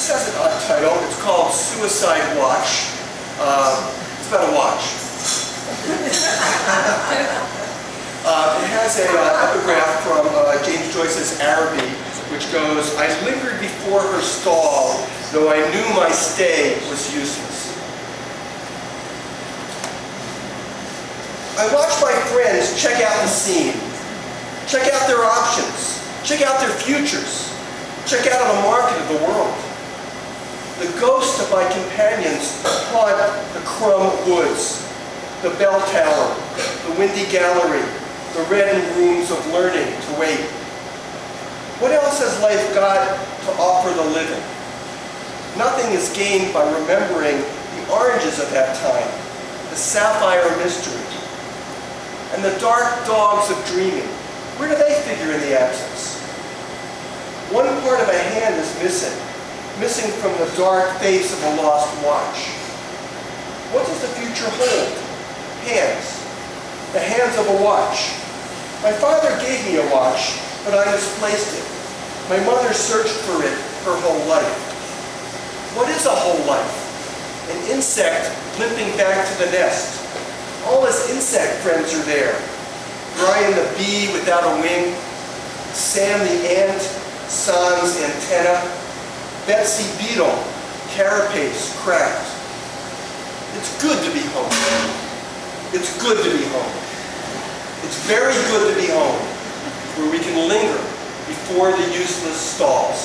this has a title. It's called Suicide Watch. Um, it's about a watch. uh, it has a uh, epigraph from uh, James Joyce's Araby, which goes, I lingered before her stall, though I knew my stay was useless. I watched my friends check out the scene, check out their options, check out their futures, check out the market of the world. The ghosts of my companions haunt the Crumb Woods, the bell tower, the windy gallery, the reddened rooms of learning to wait. What else has life got to offer the living? Nothing is gained by remembering the oranges of that time, the sapphire mystery, and the dark dogs of dreaming. Where do they figure in the absence? One part of a hand is missing, missing from the dark face of a lost watch. What does the future hold? Hands. The hands of a watch. My father gave me a watch, but I misplaced it. My mother searched for it her whole life. What is a whole life? An insect limping back to the nest, all his insect friends are there. Brian the bee without a wing, Sam the ant, sans antenna, Betsy beetle, carapace cracked. It's good to be home. It's good to be home. It's very good to be home, where we can linger before the useless stalls.